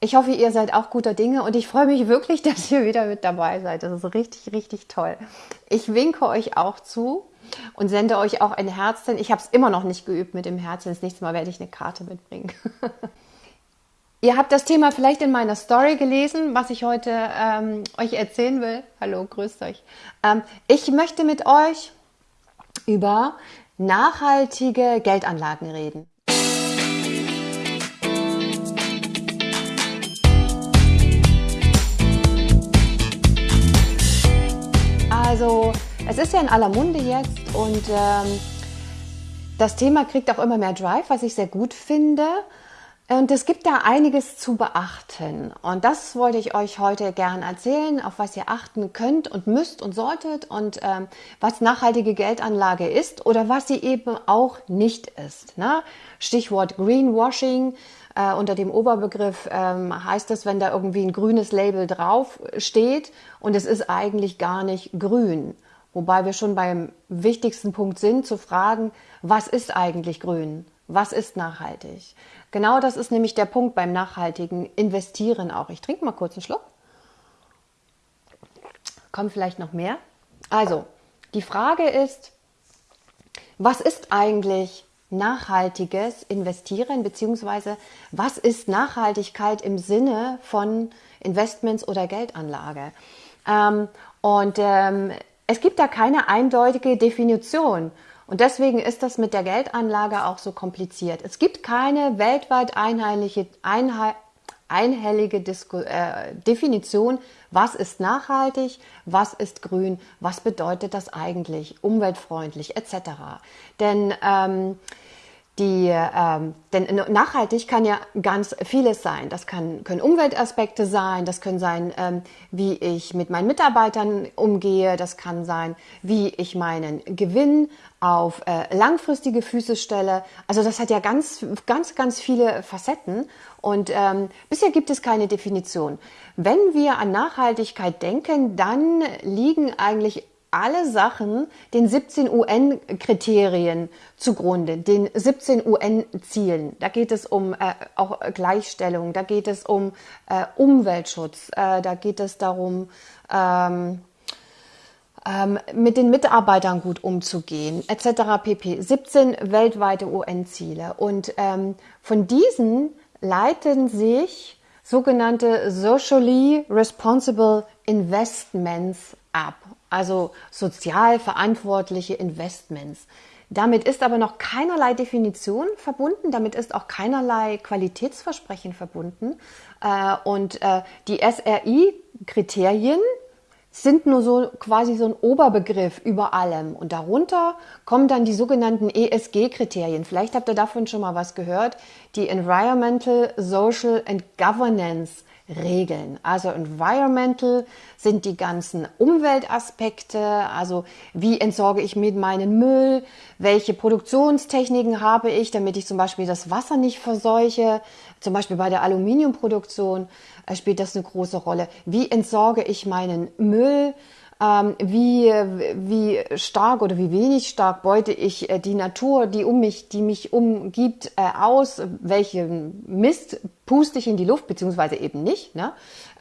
Ich hoffe, ihr seid auch guter Dinge und ich freue mich wirklich, dass ihr wieder mit dabei seid. Das ist richtig, richtig toll. Ich winke euch auch zu und sende euch auch ein Herzchen. Ich habe es immer noch nicht geübt mit dem Herzchen. Das nächste Mal werde ich eine Karte mitbringen. ihr habt das Thema vielleicht in meiner Story gelesen, was ich heute ähm, euch erzählen will. Hallo, grüßt euch. Ähm, ich möchte mit euch über nachhaltige Geldanlagen reden. Also es ist ja in aller Munde jetzt und ähm, das Thema kriegt auch immer mehr Drive, was ich sehr gut finde. Und es gibt da einiges zu beachten. Und das wollte ich euch heute gern erzählen, auf was ihr achten könnt und müsst und solltet und ähm, was nachhaltige Geldanlage ist oder was sie eben auch nicht ist. Ne? Stichwort Greenwashing. Äh, unter dem Oberbegriff ähm, heißt es, wenn da irgendwie ein grünes Label drauf steht und es ist eigentlich gar nicht grün. Wobei wir schon beim wichtigsten Punkt sind, zu fragen, was ist eigentlich grün? Was ist nachhaltig? Genau das ist nämlich der Punkt beim nachhaltigen Investieren auch. Ich trinke mal kurz einen Schluck. Kommt vielleicht noch mehr? Also, die Frage ist, was ist eigentlich nachhaltiges Investieren, beziehungsweise was ist Nachhaltigkeit im Sinne von Investments oder Geldanlage? Ähm, und ähm, es gibt da keine eindeutige Definition. Und deswegen ist das mit der Geldanlage auch so kompliziert. Es gibt keine weltweit einheitliche, einheit, einhellige Disku äh, Definition, was ist nachhaltig, was ist grün, was bedeutet das eigentlich, umweltfreundlich etc. Denn ähm, die, ähm, denn nachhaltig kann ja ganz vieles sein. Das kann, können Umweltaspekte sein, das können sein, ähm, wie ich mit meinen Mitarbeitern umgehe, das kann sein, wie ich meinen Gewinn auf äh, langfristige Füße stelle. Also das hat ja ganz, ganz, ganz viele Facetten und ähm, bisher gibt es keine Definition. Wenn wir an Nachhaltigkeit denken, dann liegen eigentlich alle Sachen den 17 UN-Kriterien zugrunde, den 17 UN-Zielen. Da geht es um äh, auch Gleichstellung, da geht es um äh, Umweltschutz, äh, da geht es darum, ähm, ähm, mit den Mitarbeitern gut umzugehen, etc. pp. 17 weltweite UN-Ziele. Und ähm, von diesen leiten sich sogenannte Socially Responsible Investments ab also sozial verantwortliche Investments. Damit ist aber noch keinerlei Definition verbunden, damit ist auch keinerlei Qualitätsversprechen verbunden. Äh, und äh, die SRI-Kriterien sind nur so quasi so ein Oberbegriff über allem. Und darunter kommen dann die sogenannten ESG-Kriterien. Vielleicht habt ihr davon schon mal was gehört. Die Environmental, Social and Governance Regeln. Also environmental sind die ganzen Umweltaspekte, also wie entsorge ich mit meinen Müll, welche Produktionstechniken habe ich, damit ich zum Beispiel das Wasser nicht verseuche. Zum Beispiel bei der Aluminiumproduktion äh, spielt das eine große Rolle. Wie entsorge ich meinen Müll? Ähm, wie, wie stark oder wie wenig stark beute ich äh, die Natur, die um mich, die mich umgibt, äh, aus, welchen Mist puste ich in die Luft, beziehungsweise eben nicht. Ne?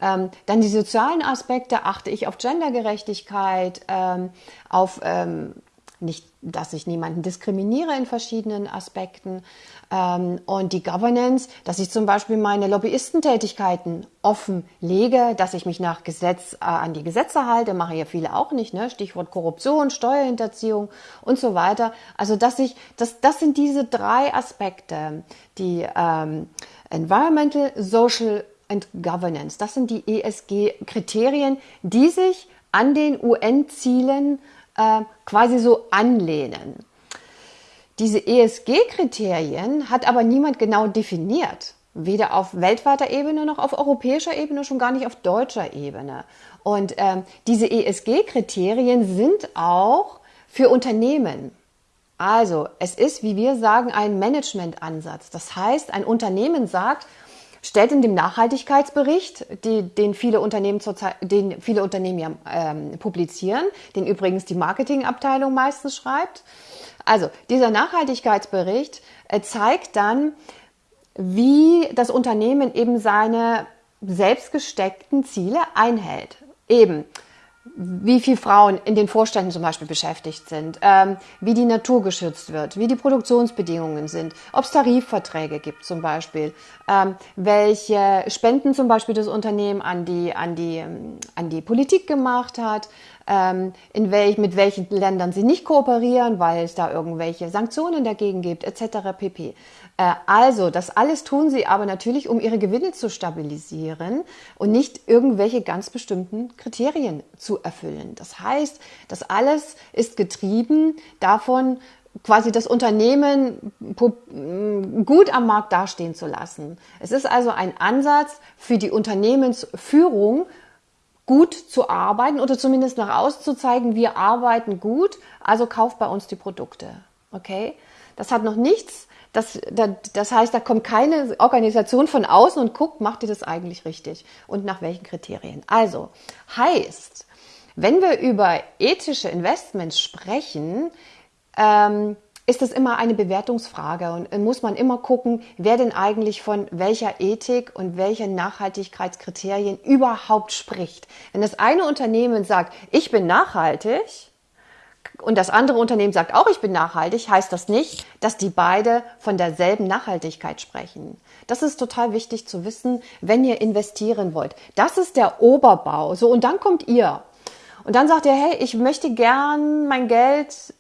Ähm, dann die sozialen Aspekte, achte ich auf Gendergerechtigkeit, ähm, auf ähm, nicht, dass ich niemanden diskriminiere in verschiedenen Aspekten. Ähm, und die Governance, dass ich zum Beispiel meine Lobbyistentätigkeiten offen lege, dass ich mich nach Gesetz äh, an die Gesetze halte, mache ja viele auch nicht, ne? Stichwort Korruption, Steuerhinterziehung und so weiter. Also dass ich, das, das sind diese drei Aspekte, die ähm, Environmental, Social and Governance. Das sind die ESG-Kriterien, die sich an den UN-Zielen äh, quasi so anlehnen. Diese ESG-Kriterien hat aber niemand genau definiert. Weder auf weltweiter Ebene noch auf europäischer Ebene, schon gar nicht auf deutscher Ebene. Und ähm, diese ESG-Kriterien sind auch für Unternehmen. Also es ist, wie wir sagen, ein Management-Ansatz. Das heißt, ein Unternehmen sagt, stellt in dem Nachhaltigkeitsbericht, die, den viele Unternehmen zurzeit, den viele Unternehmen ja, ähm, publizieren, den übrigens die Marketingabteilung meistens schreibt. Also dieser Nachhaltigkeitsbericht äh, zeigt dann, wie das Unternehmen eben seine selbst gesteckten Ziele einhält. Eben, wie viele Frauen in den Vorständen zum Beispiel beschäftigt sind, ähm, wie die Natur geschützt wird, wie die Produktionsbedingungen sind, ob es Tarifverträge gibt zum Beispiel, ähm, welche Spenden zum Beispiel das Unternehmen an die, an die, ähm, an die Politik gemacht hat, ähm, in welch, mit welchen Ländern sie nicht kooperieren, weil es da irgendwelche Sanktionen dagegen gibt, etc. pp. Äh, also, das alles tun sie aber natürlich, um ihre Gewinne zu stabilisieren und nicht irgendwelche ganz bestimmten Kriterien zu erfüllen. Das heißt, das alles ist getrieben davon, quasi das Unternehmen gut am Markt dastehen zu lassen. Es ist also ein Ansatz für die Unternehmensführung, gut zu arbeiten oder zumindest nach außen zu zeigen, wir arbeiten gut, also kauft bei uns die Produkte. Okay? Das hat noch nichts, das, das heißt, da kommt keine Organisation von außen und guckt, macht ihr das eigentlich richtig und nach welchen Kriterien. Also heißt, wenn wir über ethische Investments sprechen, ähm, ist das immer eine Bewertungsfrage und äh, muss man immer gucken, wer denn eigentlich von welcher Ethik und welchen Nachhaltigkeitskriterien überhaupt spricht. Wenn das eine Unternehmen sagt, ich bin nachhaltig, und das andere Unternehmen sagt auch, ich bin nachhaltig, heißt das nicht, dass die beide von derselben Nachhaltigkeit sprechen. Das ist total wichtig zu wissen, wenn ihr investieren wollt. Das ist der Oberbau. So, und dann kommt ihr. Und dann sagt ihr, hey, ich möchte gern mein Geld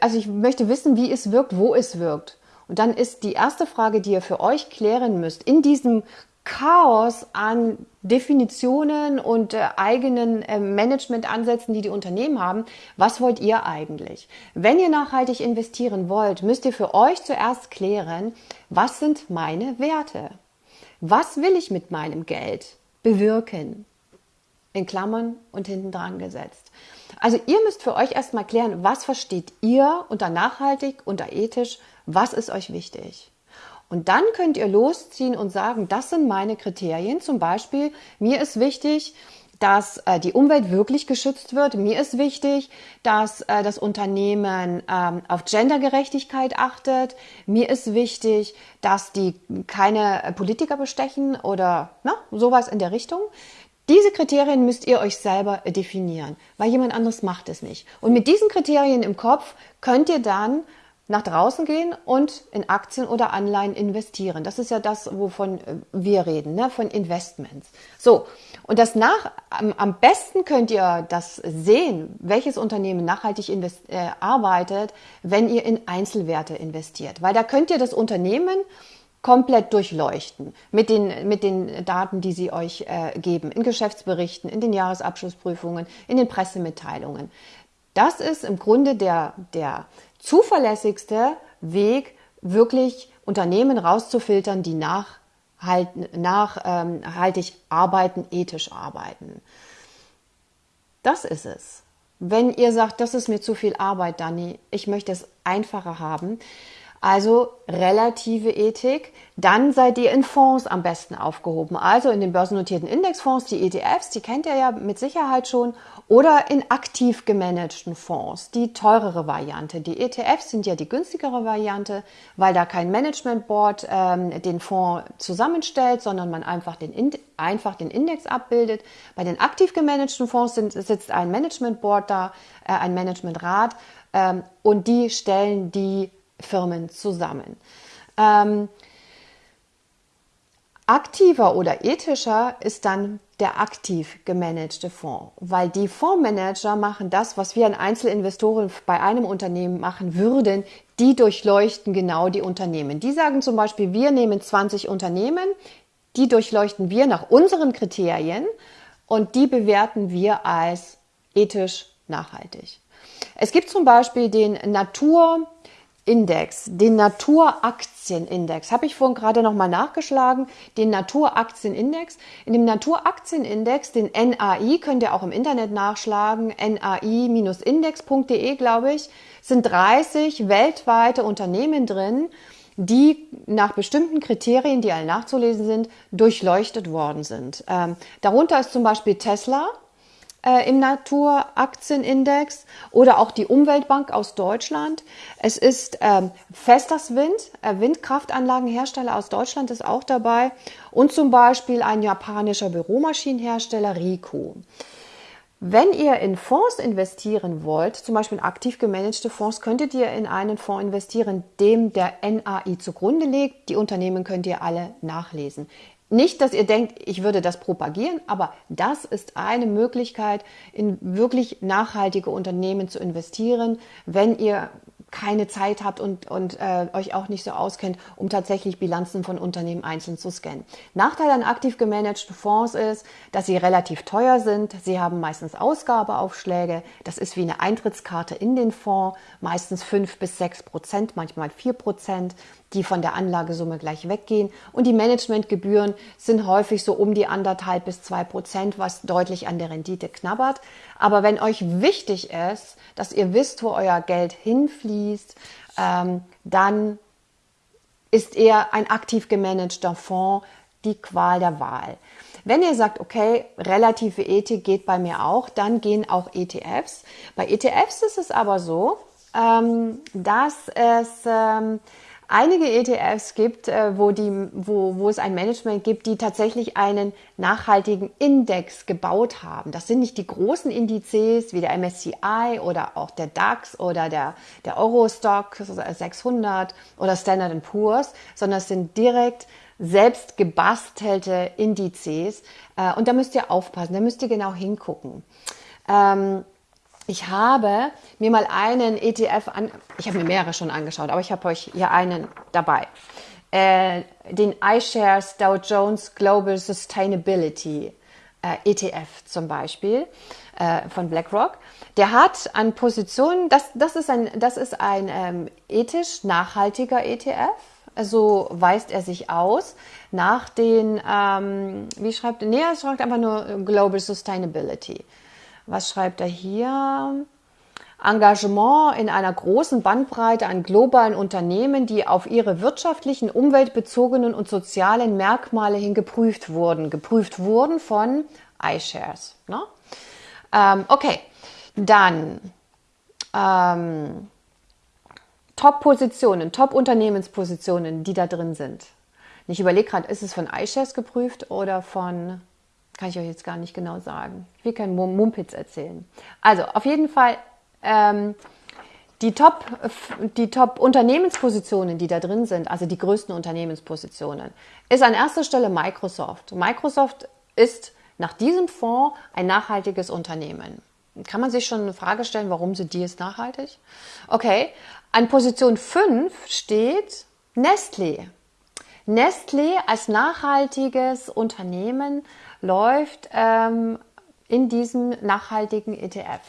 also ich möchte wissen, wie es wirkt, wo es wirkt. Und dann ist die erste Frage, die ihr für euch klären müsst, in diesem Chaos an Definitionen und äh, eigenen äh, Managementansätzen, die die Unternehmen haben, was wollt ihr eigentlich? Wenn ihr nachhaltig investieren wollt, müsst ihr für euch zuerst klären, was sind meine Werte? Was will ich mit meinem Geld bewirken? In Klammern und hinten dran gesetzt. Also ihr müsst für euch erstmal klären, was versteht ihr unter nachhaltig, unter ethisch, was ist euch wichtig. Und dann könnt ihr losziehen und sagen, das sind meine Kriterien. Zum Beispiel, mir ist wichtig, dass äh, die Umwelt wirklich geschützt wird. Mir ist wichtig, dass äh, das Unternehmen ähm, auf Gendergerechtigkeit achtet. Mir ist wichtig, dass die keine Politiker bestechen oder na, sowas in der Richtung. Diese Kriterien müsst ihr euch selber definieren, weil jemand anderes macht es nicht. Und mit diesen Kriterien im Kopf könnt ihr dann nach draußen gehen und in Aktien oder Anleihen investieren. Das ist ja das, wovon äh, wir reden, ne? von Investments. So, und das nach, am, am besten könnt ihr das sehen, welches Unternehmen nachhaltig invest, äh, arbeitet, wenn ihr in Einzelwerte investiert. Weil da könnt ihr das Unternehmen komplett durchleuchten mit den, mit den Daten, die sie euch äh, geben, in Geschäftsberichten, in den Jahresabschlussprüfungen, in den Pressemitteilungen. Das ist im Grunde der, der zuverlässigste Weg, wirklich Unternehmen rauszufiltern, die nachhaltig nach, ähm, arbeiten, ethisch arbeiten. Das ist es. Wenn ihr sagt, das ist mir zu viel Arbeit, Dani, ich möchte es einfacher haben, also relative Ethik. Dann seid ihr in Fonds am besten aufgehoben, also in den börsennotierten Indexfonds, die ETFs, die kennt ihr ja mit Sicherheit schon, oder in aktiv gemanagten Fonds, die teurere Variante. Die ETFs sind ja die günstigere Variante, weil da kein Management Board ähm, den Fonds zusammenstellt, sondern man einfach den, einfach den Index abbildet. Bei den aktiv gemanagten Fonds sind, sitzt ein Management Board da, äh, ein Managementrat, ähm, und die stellen die Firmen zusammen. Ähm, aktiver oder ethischer ist dann der aktiv gemanagte Fonds, weil die Fondsmanager machen das, was wir an Einzelinvestoren bei einem Unternehmen machen würden. Die durchleuchten genau die Unternehmen. Die sagen zum Beispiel, wir nehmen 20 Unternehmen, die durchleuchten wir nach unseren Kriterien und die bewerten wir als ethisch nachhaltig. Es gibt zum Beispiel den Natur Index, den Naturaktienindex, habe ich vorhin gerade nochmal nachgeschlagen, den Naturaktienindex. In dem Naturaktienindex, den NAI, könnt ihr auch im Internet nachschlagen, nai-index.de, glaube ich, sind 30 weltweite Unternehmen drin, die nach bestimmten Kriterien, die alle nachzulesen sind, durchleuchtet worden sind. Ähm, darunter ist zum Beispiel Tesla, äh, im Naturaktienindex oder auch die Umweltbank aus Deutschland. Es ist ähm, Vestas Wind, äh, Windkraftanlagenhersteller aus Deutschland ist auch dabei und zum Beispiel ein japanischer Büromaschinenhersteller Ricoh. Wenn ihr in Fonds investieren wollt, zum Beispiel in aktiv gemanagte Fonds, könntet ihr in einen Fonds investieren, dem der NAI zugrunde liegt. Die Unternehmen könnt ihr alle nachlesen. Nicht, dass ihr denkt, ich würde das propagieren, aber das ist eine Möglichkeit, in wirklich nachhaltige Unternehmen zu investieren, wenn ihr keine Zeit habt und, und äh, euch auch nicht so auskennt, um tatsächlich Bilanzen von Unternehmen einzeln zu scannen. Nachteil an aktiv gemanagten Fonds ist, dass sie relativ teuer sind. Sie haben meistens Ausgabeaufschläge. Das ist wie eine Eintrittskarte in den Fonds, meistens fünf bis sechs Prozent, manchmal vier Prozent die von der Anlagesumme gleich weggehen. Und die Managementgebühren sind häufig so um die anderthalb bis zwei Prozent, was deutlich an der Rendite knabbert. Aber wenn euch wichtig ist, dass ihr wisst, wo euer Geld hinfließt, ähm, dann ist eher ein aktiv gemanagter Fonds die Qual der Wahl. Wenn ihr sagt, okay, relative Ethik geht bei mir auch, dann gehen auch ETFs. Bei ETFs ist es aber so, ähm, dass es ähm, einige ETFs gibt, äh, wo, die, wo, wo es ein Management gibt, die tatsächlich einen nachhaltigen Index gebaut haben. Das sind nicht die großen Indizes wie der MSCI oder auch der DAX oder der, der Eurostock 600 oder Standard Poor's, sondern es sind direkt selbst gebastelte Indizes. Äh, und da müsst ihr aufpassen, da müsst ihr genau hingucken. Ähm, ich habe mir mal einen ETF an, ich habe mir mehrere schon angeschaut, aber ich habe euch hier einen dabei. Äh, den iShares Dow Jones Global Sustainability äh, ETF zum Beispiel äh, von BlackRock. Der hat an Positionen, das, das ist ein, das ist ein ähm, ethisch nachhaltiger ETF. So weist er sich aus nach den, ähm, wie schreibt? Nee, er schreibt einfach nur Global Sustainability. Was schreibt er hier? Engagement in einer großen Bandbreite an globalen Unternehmen, die auf ihre wirtschaftlichen, umweltbezogenen und sozialen Merkmale hin geprüft wurden. Geprüft wurden von iShares. Ne? Ähm, okay, dann ähm, Top-Positionen, Top-Unternehmenspositionen, die da drin sind. Ich überlege gerade, ist es von iShares geprüft oder von kann ich euch jetzt gar nicht genau sagen. Ich will keinen Mumpitz erzählen. Also auf jeden Fall ähm, die Top, die Top Unternehmenspositionen, die da drin sind, also die größten Unternehmenspositionen, ist an erster Stelle Microsoft. Microsoft ist nach diesem Fonds ein nachhaltiges Unternehmen. Kann man sich schon eine Frage stellen, warum sind die jetzt nachhaltig? Okay, an Position 5 steht Nestlé. Nestlé als nachhaltiges Unternehmen läuft ähm, in diesem nachhaltigen ETF.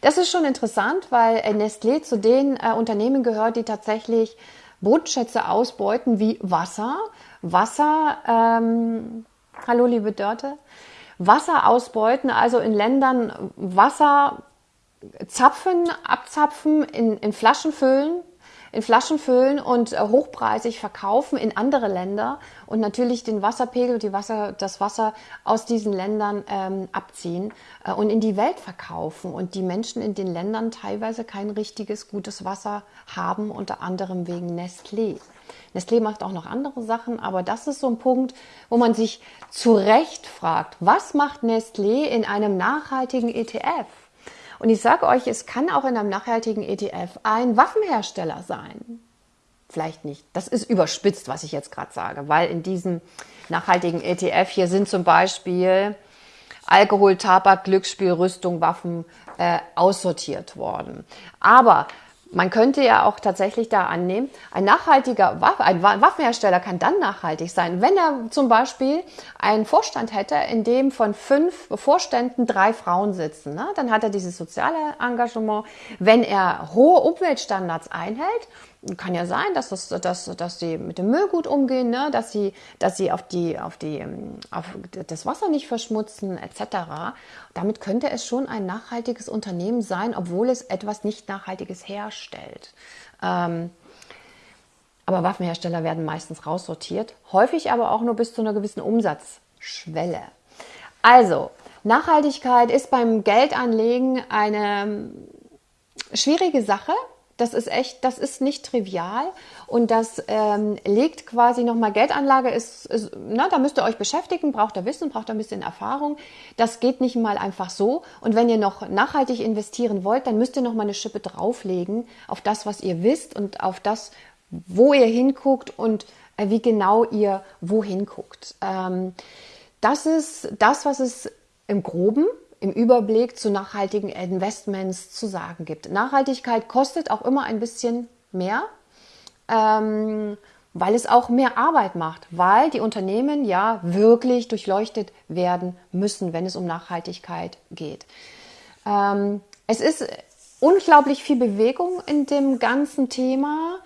Das ist schon interessant, weil Nestlé zu den äh, Unternehmen gehört, die tatsächlich Bodenschätze ausbeuten wie Wasser. Wasser, ähm, hallo liebe Dörte, Wasser ausbeuten, also in Ländern Wasser zapfen, abzapfen, in, in Flaschen füllen in Flaschen füllen und äh, hochpreisig verkaufen in andere Länder und natürlich den Wasserpegel, die Wasser, das Wasser aus diesen Ländern ähm, abziehen äh, und in die Welt verkaufen und die Menschen in den Ländern teilweise kein richtiges gutes Wasser haben, unter anderem wegen Nestlé. Nestlé macht auch noch andere Sachen, aber das ist so ein Punkt, wo man sich zu Recht fragt, was macht Nestlé in einem nachhaltigen ETF? Und ich sage euch, es kann auch in einem nachhaltigen ETF ein Waffenhersteller sein. Vielleicht nicht. Das ist überspitzt, was ich jetzt gerade sage, weil in diesem nachhaltigen ETF hier sind zum Beispiel Alkohol, Tabak, Glücksspiel, Rüstung, Waffen äh, aussortiert worden. Aber man könnte ja auch tatsächlich da annehmen, ein nachhaltiger Waffe, ein Waffenhersteller kann dann nachhaltig sein, wenn er zum Beispiel einen Vorstand hätte, in dem von fünf Vorständen drei Frauen sitzen. Ne? Dann hat er dieses soziale Engagement. Wenn er hohe Umweltstandards einhält, kann ja sein, dass, das, dass, dass sie mit dem Müll gut umgehen, ne? dass sie, dass sie auf, die, auf, die, ähm, auf das Wasser nicht verschmutzen, etc. Damit könnte es schon ein nachhaltiges Unternehmen sein, obwohl es etwas nicht Nachhaltiges herstellt. Ähm, aber Waffenhersteller werden meistens raussortiert, häufig aber auch nur bis zu einer gewissen Umsatzschwelle. Also, Nachhaltigkeit ist beim Geldanlegen eine schwierige Sache. Das ist echt, das ist nicht trivial und das ähm, legt quasi nochmal Geldanlage ist, ist, na, da müsst ihr euch beschäftigen, braucht ihr Wissen, braucht ihr ein bisschen Erfahrung. Das geht nicht mal einfach so. Und wenn ihr noch nachhaltig investieren wollt, dann müsst ihr nochmal eine Schippe drauflegen auf das, was ihr wisst und auf das, wo ihr hinguckt und äh, wie genau ihr wohin guckt. Ähm, das ist das, was es im Groben im Überblick zu nachhaltigen Investments zu sagen gibt. Nachhaltigkeit kostet auch immer ein bisschen mehr, ähm, weil es auch mehr Arbeit macht, weil die Unternehmen ja wirklich durchleuchtet werden müssen, wenn es um Nachhaltigkeit geht. Ähm, es ist unglaublich viel Bewegung in dem ganzen Thema.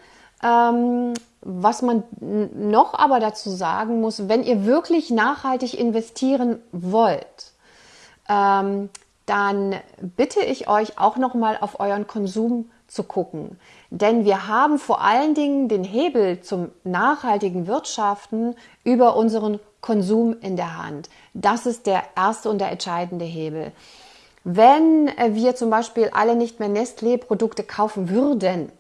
Ähm, was man noch aber dazu sagen muss, wenn ihr wirklich nachhaltig investieren wollt, ähm, dann bitte ich euch auch noch mal auf euren Konsum zu gucken. Denn wir haben vor allen Dingen den Hebel zum nachhaltigen Wirtschaften über unseren Konsum in der Hand. Das ist der erste und der entscheidende Hebel. Wenn wir zum Beispiel alle nicht mehr Nestlé-Produkte kaufen würden,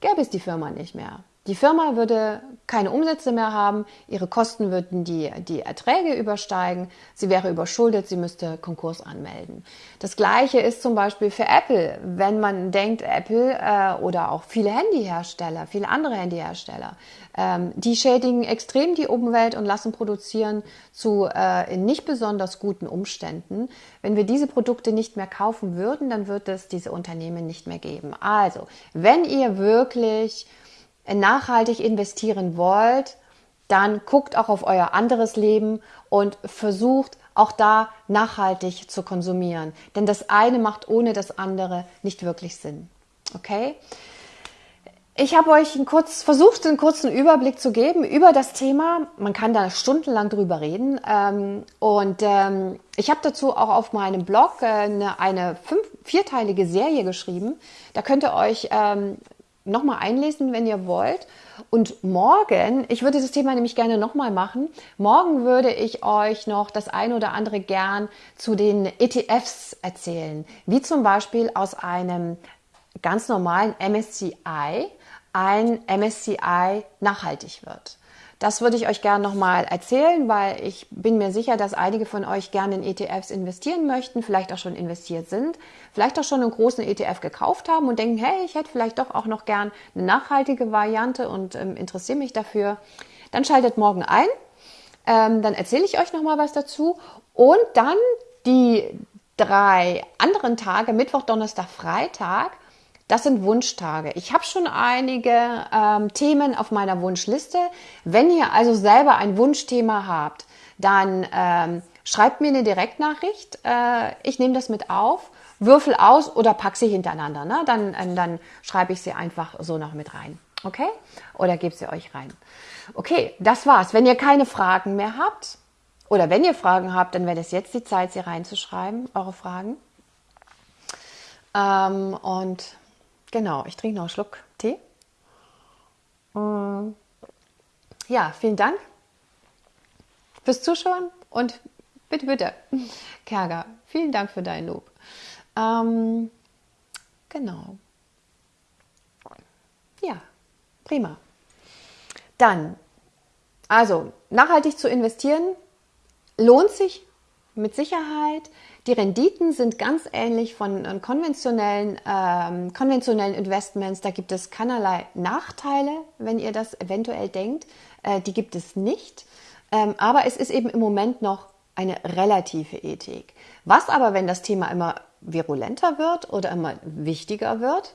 gäbe es die Firma nicht mehr. Die Firma würde keine Umsätze mehr haben, ihre Kosten würden die, die Erträge übersteigen, sie wäre überschuldet, sie müsste Konkurs anmelden. Das gleiche ist zum Beispiel für Apple. Wenn man denkt, Apple äh, oder auch viele Handyhersteller, viele andere Handyhersteller, ähm, die schädigen extrem die Umwelt und lassen produzieren zu äh, in nicht besonders guten Umständen. Wenn wir diese Produkte nicht mehr kaufen würden, dann wird es diese Unternehmen nicht mehr geben. Also, wenn ihr wirklich nachhaltig investieren wollt, dann guckt auch auf euer anderes Leben und versucht auch da nachhaltig zu konsumieren. Denn das eine macht ohne das andere nicht wirklich Sinn. Okay? Ich habe euch einen kurz, versucht, einen kurzen Überblick zu geben über das Thema. Man kann da stundenlang drüber reden. Ähm, und ähm, ich habe dazu auch auf meinem Blog äh, eine, eine fünf, vierteilige Serie geschrieben. Da könnt ihr euch ähm, nochmal einlesen, wenn ihr wollt. Und morgen, ich würde das Thema nämlich gerne nochmal machen, morgen würde ich euch noch das ein oder andere gern zu den ETFs erzählen, wie zum Beispiel aus einem ganz normalen MSCI ein MSCI nachhaltig wird. Das würde ich euch gerne nochmal erzählen, weil ich bin mir sicher, dass einige von euch gerne in ETFs investieren möchten, vielleicht auch schon investiert sind, vielleicht auch schon einen großen ETF gekauft haben und denken, hey, ich hätte vielleicht doch auch noch gern eine nachhaltige Variante und ähm, interessiere mich dafür. Dann schaltet morgen ein. Ähm, dann erzähle ich euch nochmal was dazu. Und dann die drei anderen Tage, Mittwoch, Donnerstag, Freitag, das sind Wunschtage. Ich habe schon einige ähm, Themen auf meiner Wunschliste. Wenn ihr also selber ein Wunschthema habt, dann ähm, schreibt mir eine Direktnachricht. Äh, ich nehme das mit auf, würfel aus oder pack sie hintereinander. Ne? Dann, äh, dann schreibe ich sie einfach so noch mit rein. Okay? Oder gebe sie euch rein. Okay, das war's. Wenn ihr keine Fragen mehr habt, oder wenn ihr Fragen habt, dann wäre das jetzt die Zeit, sie reinzuschreiben, eure Fragen. Ähm, und Genau, ich trinke noch einen Schluck Tee. Mm. Ja, vielen Dank fürs Zuschauen und bitte, bitte, Kerger, vielen Dank für dein Lob. Ähm, genau. Ja, prima. Dann, also nachhaltig zu investieren lohnt sich mit Sicherheit. Die Renditen sind ganz ähnlich von äh, konventionellen, ähm, konventionellen Investments. Da gibt es keinerlei Nachteile, wenn ihr das eventuell denkt. Äh, die gibt es nicht. Ähm, aber es ist eben im Moment noch eine relative Ethik. Was aber, wenn das Thema immer virulenter wird oder immer wichtiger wird,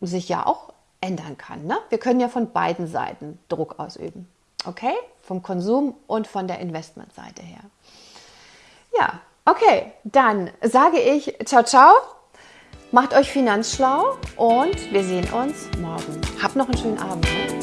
sich ja auch ändern kann. Ne? Wir können ja von beiden Seiten Druck ausüben. Okay? Vom Konsum und von der Investmentseite her. Ja, Okay, dann sage ich ciao, ciao. Macht euch finanzschlau und wir sehen uns morgen. Habt noch einen schönen Abend. Ne?